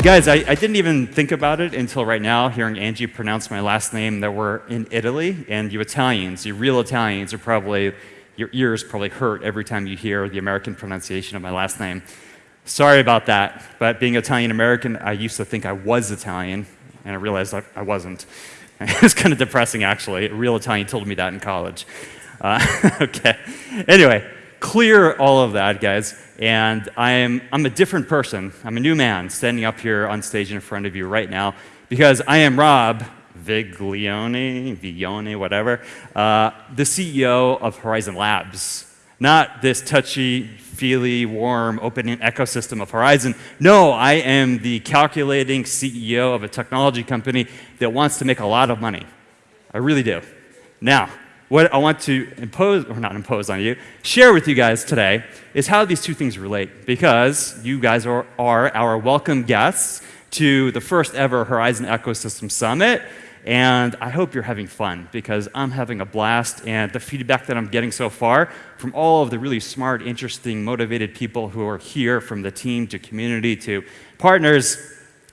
You guys, I, I, didn't even think about it until right now, hearing Angie pronounce my last name, that we're in Italy, and you Italians, you real Italians, are probably, your ears probably hurt every time you hear the American pronunciation of my last name. Sorry about that, but being Italian American, I used to think I was Italian, and I realized I, I wasn't. It was kind of depressing, actually. A real Italian told me that in college. Uh, okay. Anyway, clear all of that, guys, and I'm, I'm a different person. I'm a new man standing up here on stage in front of you right now because I am Rob Viglione, Viglione, whatever, uh, the CEO of Horizen Labs. Not this touchy, feely, warm, opening ecosystem of Horizen. No, I am the calculating CEO of a technology company that wants to make a lot of money. I really do. Now, what I want to impose, or not impose on you, share with you guys today is how these two things relate. Because you guys are, are our welcome guests to the first ever Horizen Ecosystem Summit. And I hope you're having fun because I'm having a blast. And the feedback that I'm getting so far from all of the really smart, interesting, motivated people who are here from the team to community to partners,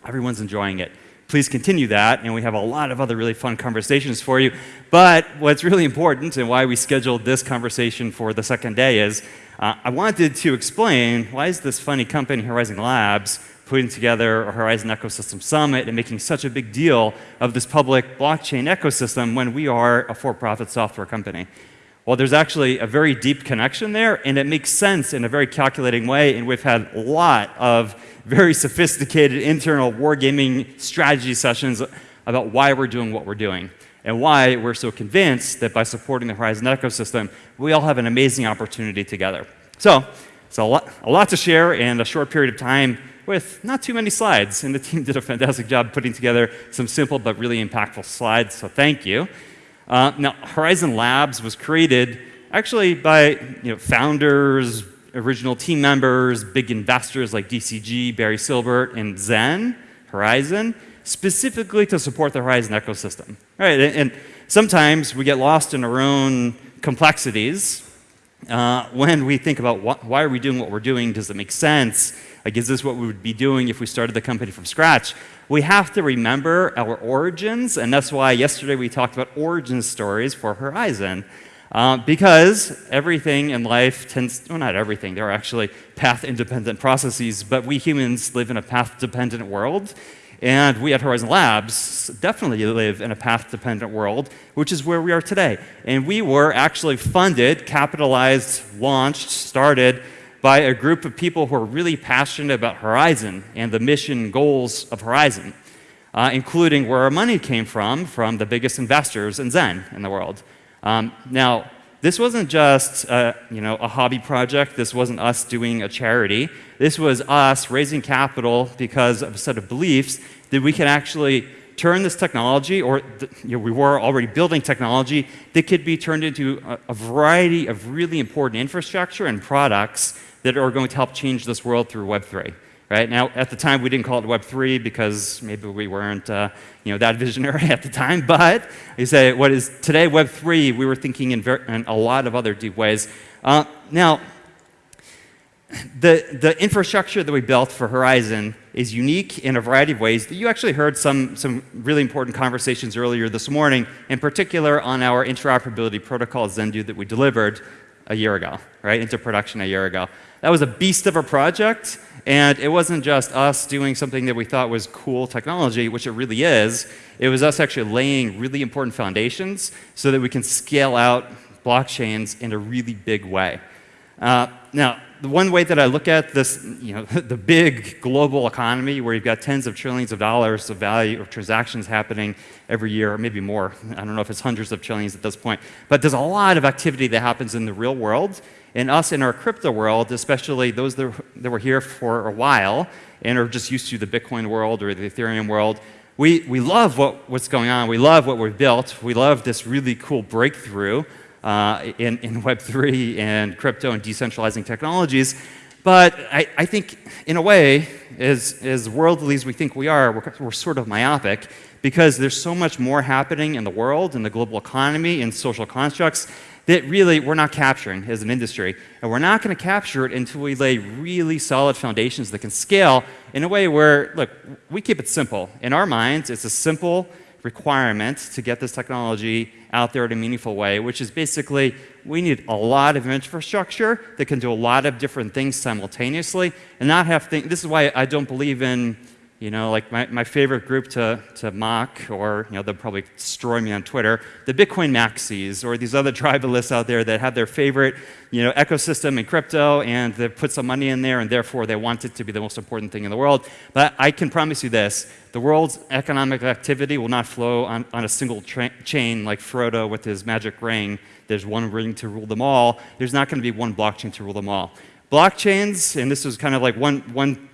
everyone's enjoying it please continue that. And we have a lot of other really fun conversations for you. But what's really important and why we scheduled this conversation for the second day is uh, I wanted to explain why is this funny company, Horizen Labs, putting together a Horizen Ecosystem Summit and making such a big deal of this public blockchain ecosystem when we are a for-profit software company. Well, there's actually a very deep connection there, and it makes sense in a very calculating way, and we've had a lot of very sophisticated internal wargaming strategy sessions about why we're doing what we're doing and why we're so convinced that by supporting the Horizen ecosystem, we all have an amazing opportunity together. So, it's a lot, a lot to share in a short period of time with not too many slides, and the team did a fantastic job putting together some simple but really impactful slides, so thank you. Uh, now, Horizen Labs was created actually by you know, founders, original team members, big investors like DCG, Barry Silbert, and Zen, Horizen, specifically to support the Horizen ecosystem. Right, and, sometimes we get lost in our own complexities uh, when we think about why are we doing what we're doing, does it make sense? Like, is this what we would be doing if we started the company from scratch? We have to remember our origins, and that's why yesterday we talked about origin stories for Horizen. Uh, because everything in life tends, well, not everything, there are actually path-independent processes, but we humans live in a path-dependent world. And we at Horizen Labs definitely live in a path-dependent world, which is where we are today. And we were actually funded, capitalized, launched, started by a group of people who are really passionate about Horizen and the mission goals of Horizen, uh, including where our money came from, from the biggest investors in Zen in the world. Um, now, this wasn't just a, you know, a hobby project. This wasn't us doing a charity. This was us raising capital because of a set of beliefs that we can actually turn this technology, or you know, we were already building technology, that could be turned into a, a variety of really important infrastructure and products that are going to help change this world through Web3. Right? Now, at the time, we didn't call it Web3 because maybe we weren't uh, you know, that visionary at the time. But you say, what is today Web3, we were thinking in, in a lot of other deep ways. Uh, now, the, the infrastructure that we built for Horizen is unique in a variety of ways. You actually heard some, some really important conversations earlier this morning, in particular on our interoperability protocol Zendoo that we delivered a year ago, right, into production a year ago. That was a beast of a project, and it wasn't just us doing something that we thought was cool technology, which it really is. It was us actually laying really important foundations so that we can scale out blockchains in a really big way. Uh, now, the one way that I look at this, you know, the big global economy where you've got tens of trillions of dollars of value of transactions happening every year, or maybe more. I don't know if it's hundreds of trillions at this point. But there's a lot of activity that happens in the real world. And us in our crypto world, especially those that, that were here for a while and are just used to the Bitcoin world or the Ethereum world, we, we love what, what's going on. We love what we've built. We love this really cool breakthrough uh, in, in Web3 and crypto and decentralizing technologies. But I, I think, in a way, as, as worldly as we think we are, we're, we're sort of myopic because there's so much more happening in the world, in the global economy, in social constructs that really we're not capturing as an industry. And we're not going to capture it until we lay really solid foundations that can scale in a way where, look, we keep it simple. In our minds, it's a simple requirement to get this technology out there in a meaningful way, which is basically we need a lot of infrastructure that can do a lot of different things simultaneously and not have things. This is why I don't believe in you know, like my, my favorite group to, to mock, or you know, they'll probably destroy me on Twitter, the Bitcoin maxis, or these other tribalists out there that have their favorite you know, ecosystem in crypto, and they put some money in there, and therefore they want it to be the most important thing in the world. But I can promise you this, the world's economic activity will not flow on, on a single chain like Frodo with his magic ring. There's one ring to rule them all. There's not going to be one blockchain to rule them all. Blockchains, and this was kind of like one, one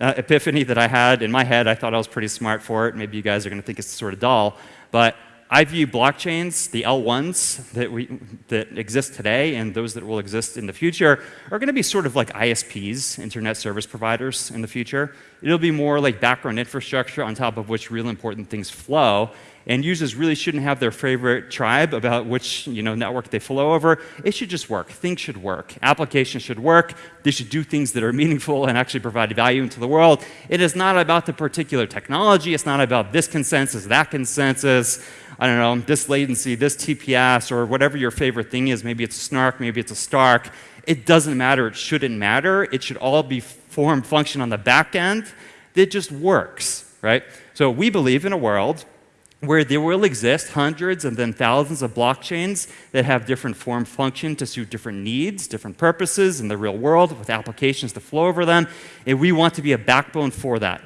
uh, epiphany that I had in my head. I thought I was pretty smart for it. Maybe you guys are going to think it's sort of dull. But I view blockchains, the L1s that, we, that exist today and those that will exist in the future, are going to be sort of like ISPs, internet service providers, in the future. It'll be more like background infrastructure on top of which real important things flow. And users really shouldn't have their favorite tribe about which you know, network they flow over. It should just work. Things should work. Applications should work. They should do things that are meaningful and actually provide value into the world. It is not about the particular technology. It's not about this consensus, that consensus. I don't know, this latency, this TPS, or whatever your favorite thing is. Maybe it's snark, maybe it's a stark. It doesn't matter. It shouldn't matter. It should all be form function on the back end that just works, right? So we believe in a world where there will exist hundreds and then thousands of blockchains that have different form function to suit different needs, different purposes in the real world with applications to flow over them. And we want to be a backbone for that.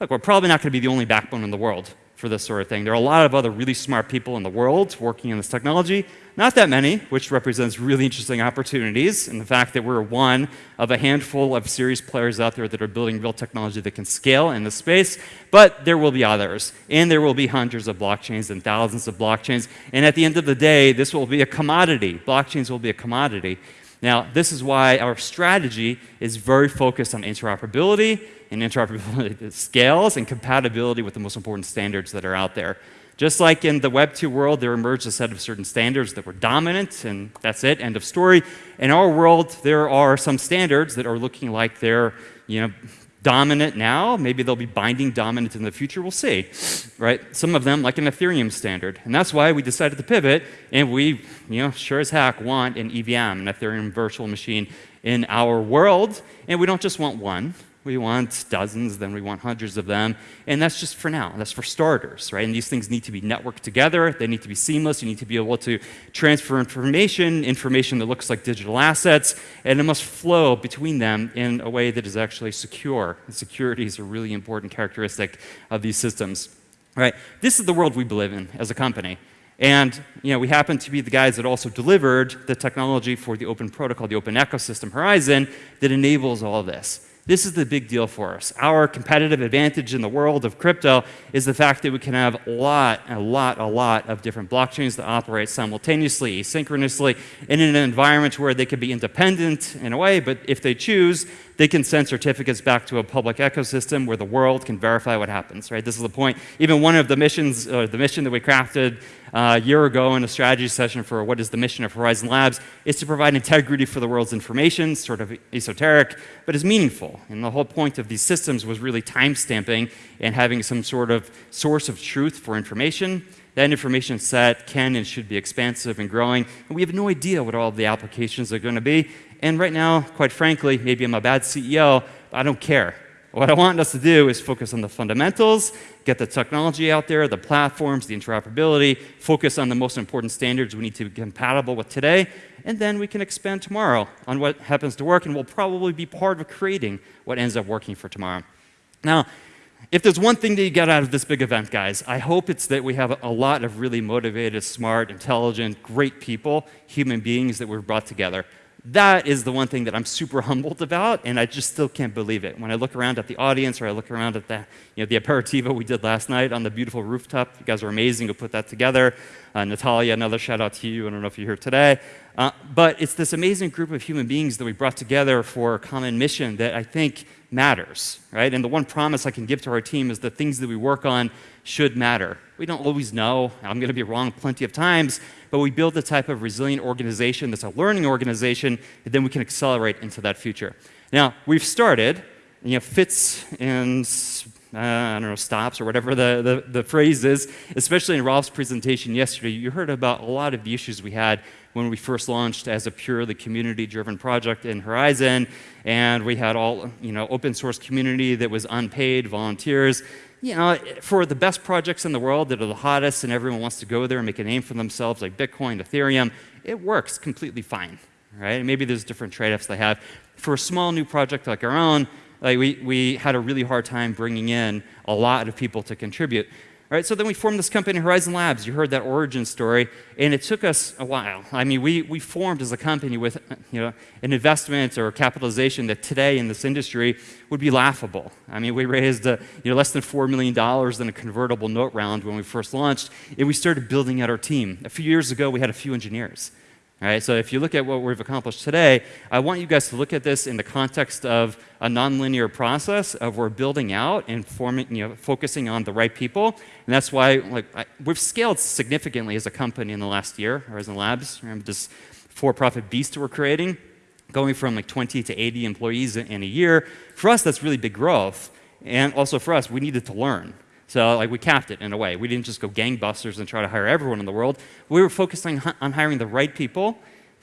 Look, we're probably not going to be the only backbone in the world for this sort of thing. There are a lot of other really smart people in the world working in this technology. Not that many, which represents really interesting opportunities and the fact that we're one of a handful of serious players out there that are building real technology that can scale in this space, but there will be others. And there will be hundreds of blockchains and thousands of blockchains. And at the end of the day, this will be a commodity. Blockchains will be a commodity. Now, this is why our strategy is very focused on interoperability and interoperability scales and compatibility with the most important standards that are out there. Just like in the Web 2 world, there emerged a set of certain standards that were dominant, and that's it, end of story. In our world, there are some standards that are looking like they're you know, dominant now. Maybe they'll be binding dominant in the future. We'll see, right? Some of them, like an Ethereum standard. And that's why we decided to pivot, and we, you know, sure as heck want an EVM, an Ethereum virtual machine, in our world. And we don't just want one. We want dozens, then we want hundreds of them. And that's just for now. That's for starters, right? And these things need to be networked together. They need to be seamless. You need to be able to transfer information, information that looks like digital assets, and it must flow between them in a way that is actually secure. And security is a really important characteristic of these systems, right? This is the world we live in as a company. And you know, we happen to be the guys that also delivered the technology for the open protocol, the open ecosystem Horizen that enables all this. This is the big deal for us. Our competitive advantage in the world of crypto is the fact that we can have a lot, a lot, a lot of different blockchains that operate simultaneously, asynchronously, in an environment where they can be independent in a way, but if they choose, they can send certificates back to a public ecosystem where the world can verify what happens, right? This is the point. Even one of the missions, uh, the mission that we crafted uh, a year ago in a strategy session for what is the mission of Horizen Labs is to provide integrity for the world's information, sort of esoteric, but is meaningful. And the whole point of these systems was really time stamping and having some sort of source of truth for information. That information set can and should be expansive and growing, and we have no idea what all the applications are going to be. And right now, quite frankly, maybe I'm a bad CEO, but I don't care. What I want us to do is focus on the fundamentals, get the technology out there, the platforms, the interoperability, focus on the most important standards we need to be compatible with today, and then we can expand tomorrow on what happens to work, and we'll probably be part of creating what ends up working for tomorrow. Now, if there's one thing that you get out of this big event, guys, I hope it's that we have a lot of really motivated, smart, intelligent, great people, human beings that we've brought together that is the one thing that I'm super humbled about, and I just still can't believe it. When I look around at the audience or I look around at the, you know, the aperitivo we did last night on the beautiful rooftop, you guys are amazing to put that together. Uh, Natalia, another shout out to you. I don't know if you're here today. Uh, but it's this amazing group of human beings that we brought together for a common mission that I think matters, right? And the one promise I can give to our team is the things that we work on should matter We don't always know. I'm going to be wrong plenty of times, but we build the type of resilient organization that's a learning organization, and then we can accelerate into that future. Now, we've started, you know, fits and uh, I don't know, stops or whatever the, the, the, phrase is, especially in Rolf's presentation yesterday, you heard about a lot of the issues we had when we first launched as a purely community-driven project in Horizen, and we had all, you know, open source community that was unpaid, volunteers. You uh, know, for the best projects in the world that are the hottest and everyone wants to go there and make a name for themselves, like Bitcoin, Ethereum, it works completely fine, right? Maybe there's different trade-offs they have. For a small new project like our own, like we, we had a really hard time bringing in a lot of people to contribute. So then we formed this company, Horizen Labs. You heard that origin story, and it took us a while. I mean, we, we formed as a company with you know, an investment or capitalization that today in this industry would be laughable. I mean, we raised uh, you know, less than $4 million in a convertible note round when we first launched, and we started building out our team. A few years ago, we had a few engineers. Right? So if you look at what we've accomplished today, I want you guys to look at this in the context of a nonlinear process of we're building out and forming, you know, focusing on the right people. And that's why like, I, we've scaled significantly as a company in the last year, Horizen Labs. Remember this for-profit beast we're creating, going from like 20 to 80 employees in a year. For us, that's really big growth. And also for us, we needed to learn. So like we capped it in a way. We didn't just go gangbusters and try to hire everyone in the world. We were focusing on hiring the right people,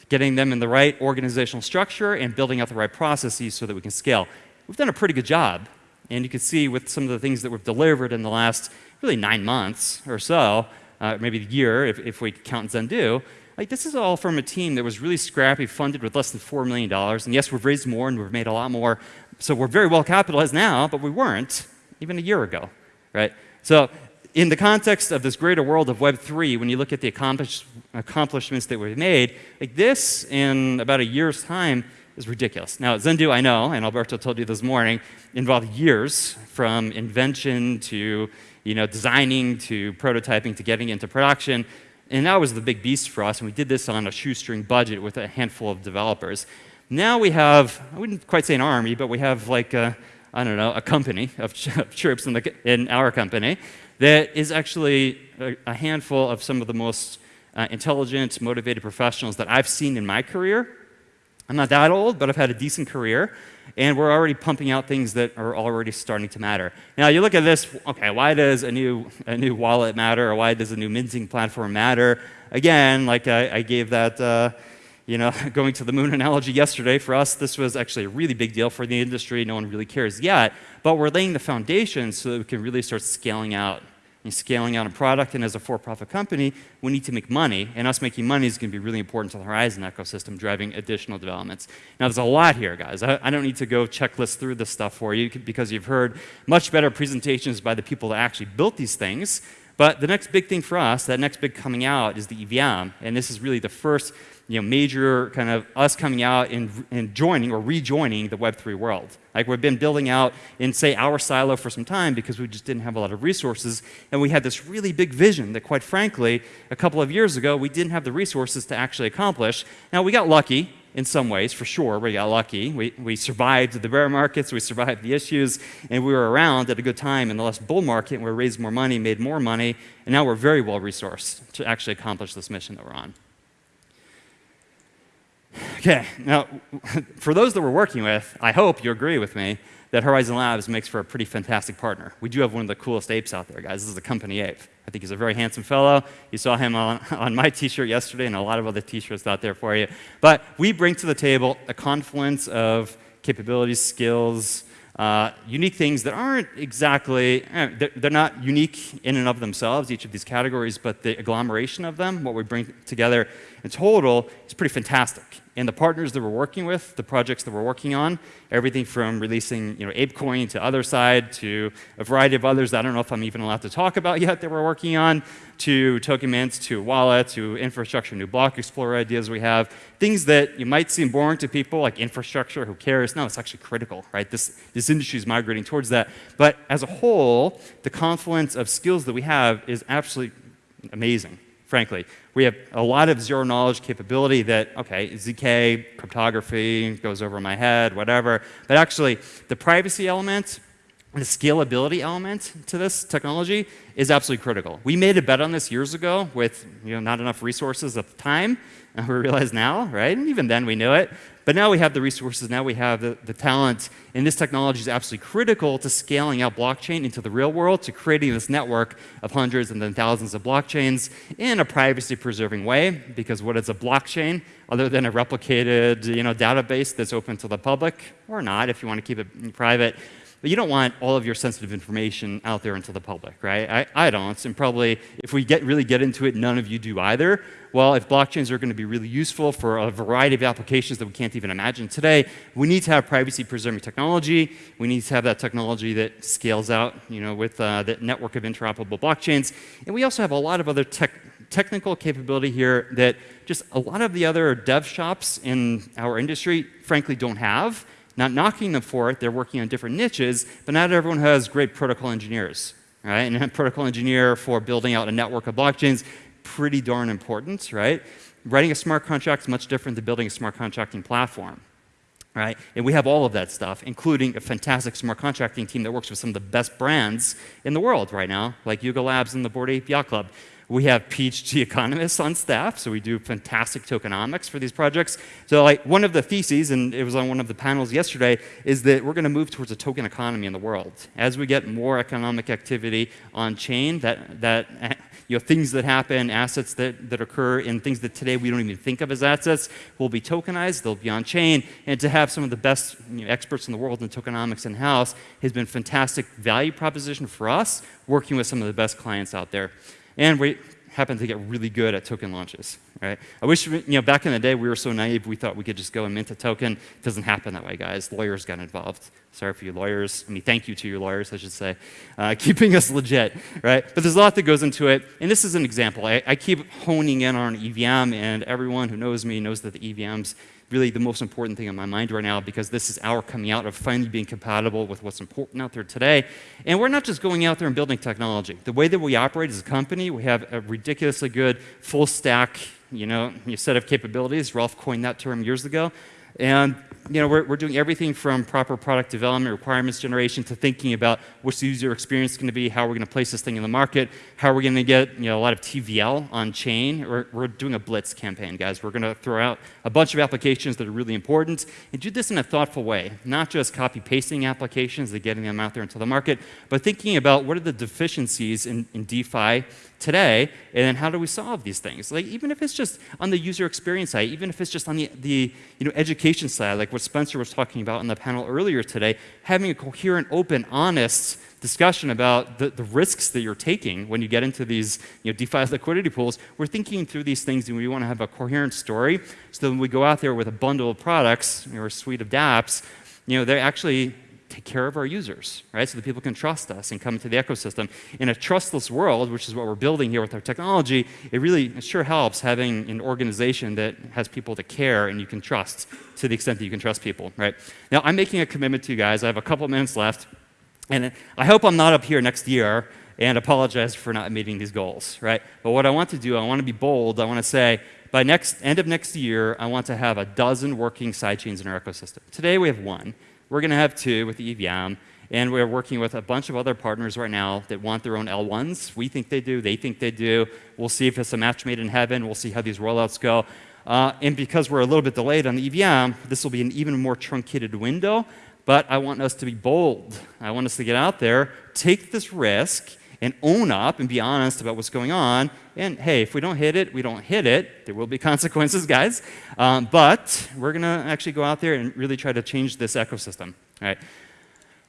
getting them in the right organizational structure, and building out the right processes so that we can scale. We've done a pretty good job. And you can see with some of the things that we've delivered in the last really nine months or so, uh, maybe a year if, if we count Zendoo, like this is all from a team that was really scrappy, funded with less than $4 million. And yes, we've raised more and we've made a lot more. So we're very well capitalized now, but we weren't even a year ago right? So in the context of this greater world of Web3, when you look at the accomplish accomplishments that we've made, like this in about a year's time is ridiculous. Now, Zendoo, I know, and Alberto told you this morning, involved years from invention to you know, designing to prototyping to getting into production. And that was the big beast for us, and we did this on a shoestring budget with a handful of developers. Now we have, I wouldn't quite say an army, but we have like a, I don't know, a company of, of troops in, the, in, our company that is actually a, a handful of some of the most uh, intelligent, motivated professionals that I've seen in my career. I'm not that old, but I've had a decent career, and we're already pumping out things that are already starting to matter. Now, you look at this, okay, why does a new, a new wallet matter, or why does a new minting platform matter? Again, like I, I gave that uh, you know, going to the moon analogy yesterday, for us, this was actually a really big deal for the industry. No one really cares yet. But we're laying the foundation so that we can really start scaling out. And scaling out a product, and as a for-profit company, we need to make money, and us making money is going to be really important to the Horizen ecosystem, driving additional developments. Now, there's a lot here, guys. I, I don't need to go checklist through this stuff for you because you've heard much better presentations by the people that actually built these things. But the next big thing for us, that next big coming out, is the EVM, and this is really the first you know, major kind of us coming out and, and joining or rejoining the Web3 world. Like we've been building out in, say, our silo for some time because we just didn't have a lot of resources. And we had this really big vision that, quite frankly, a couple of years ago, we didn't have the resources to actually accomplish. Now, we got lucky in some ways, for sure. We got lucky. We, we survived the bear markets, we survived the issues, and we were around at a good time in the last bull market. And We raised more money, made more money, and now we're very well resourced to actually accomplish this mission that we're on. Okay, now, for those that we're working with, I hope you agree with me that Horizen Labs makes for a pretty fantastic partner. We do have one of the coolest apes out there, guys. This is a company ape. I think he's a very handsome fellow. You saw him on, on my t-shirt yesterday and a lot of other t-shirts out there for you. But we bring to the table a confluence of capabilities, skills, uh, unique things that aren't exactly, eh, they're, they're, not unique in and of themselves, each of these categories, but the agglomeration of them, what we bring together in total, is pretty fantastic. And the partners that we're working with, the projects that we're working on, everything from releasing you know, ApeCoin to Otherside to a variety of others I don't know if I'm even allowed to talk about yet that we're working on, to token mints, to wallet, to infrastructure, new block explorer ideas we have, things that you might seem boring to people like infrastructure, who cares? No, it's actually critical, right? This, this industry is migrating towards that. But as a whole, the confluence of skills that we have is absolutely amazing frankly. We have a lot of zero knowledge capability that, okay, ZK, cryptography, goes over my head, whatever. But actually, the privacy element, the scalability element to this technology is absolutely critical. We made a bet on this years ago with you know, not enough resources at the time, and we realize now, right? And even then we knew it. But now we have the resources, now we have the, the talent, and this technology is absolutely critical to scaling out blockchain into the real world, to creating this network of hundreds and then thousands of blockchains in a privacy-preserving way, because what is a blockchain other than a replicated you know, database that's open to the public, or not if you want to keep it private, but you don't want all of your sensitive information out there into the public, right? I, I don't, and probably if we get really get into it, none of you do either. Well, if blockchains are going to be really useful for a variety of applications that we can't even imagine today, we need to have privacy-preserving technology. We need to have that technology that scales out, you know, with uh, the network of interoperable blockchains. And we also have a lot of other tech technical capability here that just a lot of the other dev shops in our industry frankly don't have. Not knocking them for it, they're working on different niches, but not everyone has great protocol engineers. Right? And a protocol engineer for building out a network of blockchains, pretty darn important, right? Writing a smart contract is much different than building a smart contracting platform. Right? And we have all of that stuff, including a fantastic smart contracting team that works with some of the best brands in the world right now, like Yuga Labs and the Bored Yacht Club. We have PhD economists on staff, so we do fantastic tokenomics for these projects. So like one of the theses, and it was on one of the panels yesterday, is that we're going to move towards a token economy in the world. As we get more economic activity on chain, that, that you know, things that happen, assets that, that occur, and things that today we don't even think of as assets will be tokenized, they'll be on chain, and to have some of the best you know, experts in the world in tokenomics in-house has been fantastic value proposition for us, working with some of the best clients out there. And we happen to get really good at token launches, right? I wish, you know, back in the day we were so naive we thought we could just go and mint a token. It doesn't happen that way, guys. Lawyers got involved. Sorry for you lawyers. I mean, thank you to your lawyers, I should say, uh, keeping us legit, right? But there's a lot that goes into it. And this is an example. I, I keep honing in on EVM, and everyone who knows me knows that the EVM's really the most important thing on my mind right now because this is our coming out of finally being compatible with what's important out there today. And we're not just going out there and building technology. The way that we operate as a company, we have a ridiculously good full stack you know, set of capabilities. Rolf coined that term years ago. And you know, we're, we're doing everything from proper product development, requirements generation, to thinking about what's the user experience going to be, how we're going to place this thing in the market, how we're going to get you know, a lot of TVL on chain. We're, we're doing a blitz campaign, guys. We're going to throw out a bunch of applications that are really important and do this in a thoughtful way, not just copy-pasting applications and getting them out there into the market, but thinking about what are the deficiencies in, in DeFi today, and then how do we solve these things? Like even if it's just on the user experience side, even if it's just on the, the you know, education side, like what Spencer was talking about in the panel earlier today, having a coherent, open, honest discussion about the, the risks that you're taking when you get into these you know, DeFi liquidity pools. We're thinking through these things and we want to have a coherent story so that when we go out there with a bundle of products or a suite of dApps, you know, they're actually take care of our users, right? So that people can trust us and come into the ecosystem. In a trustless world, which is what we're building here with our technology, it really it sure helps having an organization that has people that care and you can trust to the extent that you can trust people, right? Now, I'm making a commitment to you guys. I have a couple minutes left. And I hope I'm not up here next year and apologize for not meeting these goals, right? But what I want to do, I want to be bold. I want to say, by next end of next year, I want to have a dozen working sidechains in our ecosystem. Today we have one. We're going to have two with the EVM. And we're working with a bunch of other partners right now that want their own L1s. We think they do. They think they do. We'll see if it's a match made in heaven. We'll see how these rollouts go. Uh, and because we're a little bit delayed on the EVM, this will be an even more truncated window. But I want us to be bold. I want us to get out there, take this risk, and own up and be honest about what's going on. And hey, if we don't hit it, we don't hit it. There will be consequences, guys. Um, but we're going to actually go out there and really try to change this ecosystem. Right?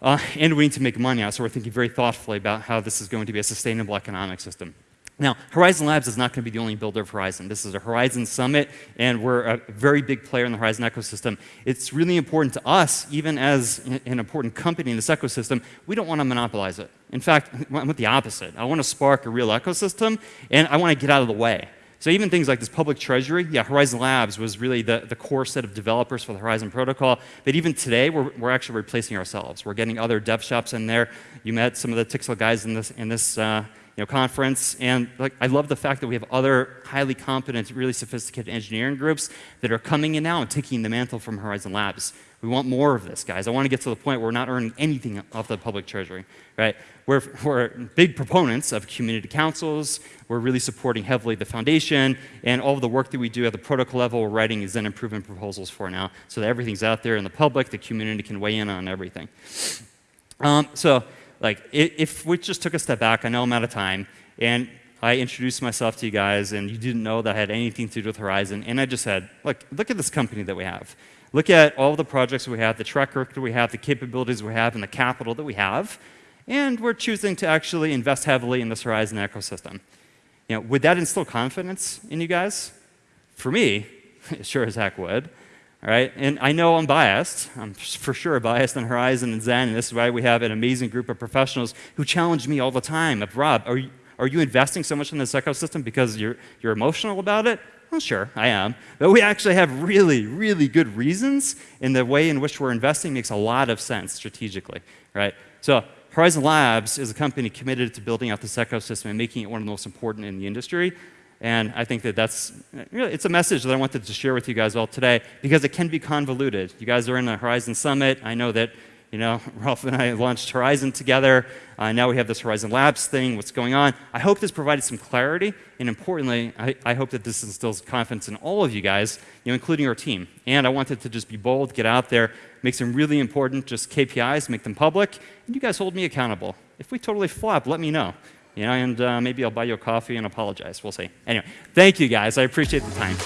Uh, and we need to make money out, so we're thinking very thoughtfully about how this is going to be a sustainable economic system. Now, Horizen Labs is not going to be the only builder of Horizen. This is a Horizen Summit, and we're a very big player in the Horizen ecosystem. It's really important to us, even as an important company in this ecosystem, we don't want to monopolize it. In fact, I want the opposite. I want to spark a real ecosystem, and I want to get out of the way. So even things like this public treasury, yeah, Horizen Labs was really the, the core set of developers for the Horizen protocol. But even today, we're, we're actually replacing ourselves. We're getting other dev shops in there. You met some of the Tixel guys in this, in this uh, you know, conference. And like, I love the fact that we have other highly competent, really sophisticated engineering groups that are coming in now and taking the mantle from Horizen Labs. We want more of this, guys. I want to get to the point where we're not earning anything off the public treasury, right? We're, we're big proponents of community councils. We're really supporting heavily the foundation and all of the work that we do at the protocol level. We're writing Zen improvement proposals for now, so that everything's out there in the public. The community can weigh in on everything. Um, so, like, if we just took a step back, I know I'm out of time, and I introduced myself to you guys, and you didn't know that I had anything to do with Horizen, and I just said, look, look at this company that we have. Look at all the projects we have, the track record we have, the capabilities we have, and the capital that we have, and we're choosing to actually invest heavily in this Horizen ecosystem. You know, would that instill confidence in you guys? For me, it sure as heck would. Right, and I know I'm biased. I'm for sure biased on Horizen and Zen, and this is why we have an amazing group of professionals who challenge me all the time. Of Rob, are you, are you investing so much in this ecosystem because you're, you're emotional about it? Well, sure, I am. But we actually have really, really good reasons, and the way in which we're investing makes a lot of sense strategically, right? So Horizen Labs is a company committed to building out this ecosystem and making it one of the most important in the industry. And I think that that's, it's a message that I wanted to share with you guys all today because it can be convoluted. You guys are in the Horizen Summit. I know that, you know, Rolf and I launched Horizen together. Uh, now we have this Horizen Labs thing, what's going on. I hope this provided some clarity. And importantly, I, I hope that this instills confidence in all of you guys, you know, including our team. And I wanted to just be bold, get out there, make some really important just KPIs, make them public, and you guys hold me accountable. If we totally flop, let me know. You know, and uh, maybe I'll buy you a coffee and apologize. We'll see. Anyway, thank you guys. I appreciate the time.